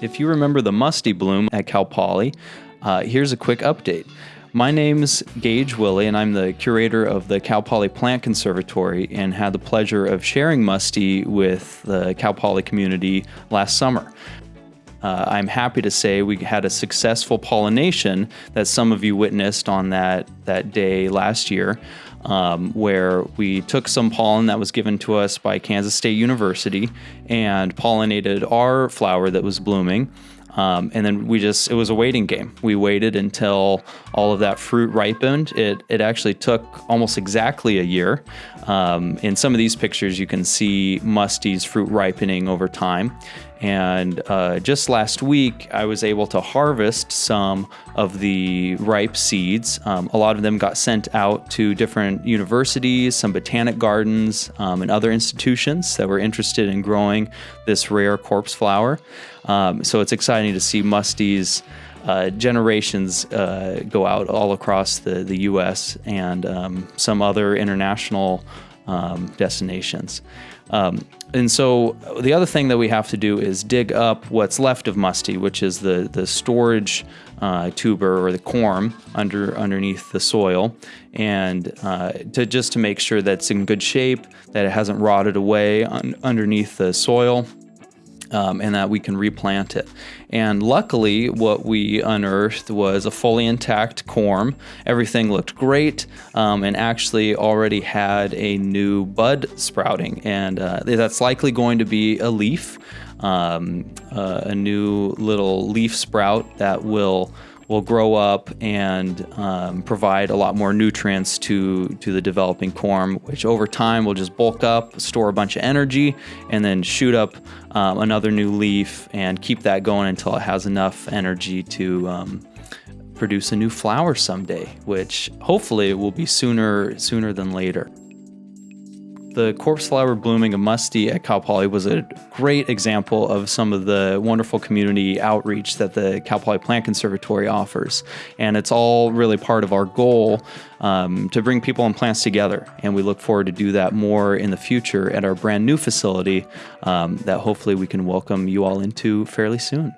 If you remember the musty bloom at Cal Poly, uh, here's a quick update. My name's Gage Willie, and I'm the curator of the Cal Poly Plant Conservatory and had the pleasure of sharing Musty with the Cal Poly community last summer. Uh, I'm happy to say we had a successful pollination that some of you witnessed on that, that day last year, um, where we took some pollen that was given to us by Kansas State University and pollinated our flower that was blooming. Um, and then we just, it was a waiting game. We waited until all of that fruit ripened. It, it actually took almost exactly a year. Um, in some of these pictures, you can see Musty's fruit ripening over time. And uh, just last week, I was able to harvest some of the ripe seeds. Um, a lot of them got sent out to different universities, some botanic gardens, um, and other institutions that were interested in growing this rare corpse flower. Um, so it's exciting to see Musty's uh, generations uh, go out all across the, the US and um, some other international um, destinations. Um, and so the other thing that we have to do is dig up what's left of musty, which is the the storage uh, tuber or the corm under underneath the soil, and uh, to just to make sure that's in good shape, that it hasn't rotted away un underneath the soil, um, and that we can replant it. And luckily, what we unearthed was a fully intact corm. Everything looked great um, and actually already had a new bud sprouting. And uh, that's likely going to be a leaf, um, uh, a new little leaf sprout that will will grow up and um, provide a lot more nutrients to, to the developing corm, which over time will just bulk up, store a bunch of energy, and then shoot up um, another new leaf and keep that going until it has enough energy to um, produce a new flower someday, which hopefully will be sooner sooner than later. The corpse flower blooming of musty at Cal Poly was a great example of some of the wonderful community outreach that the Cal Poly Plant Conservatory offers. And it's all really part of our goal um, to bring people and plants together. And we look forward to do that more in the future at our brand new facility um, that hopefully we can welcome you all into fairly soon.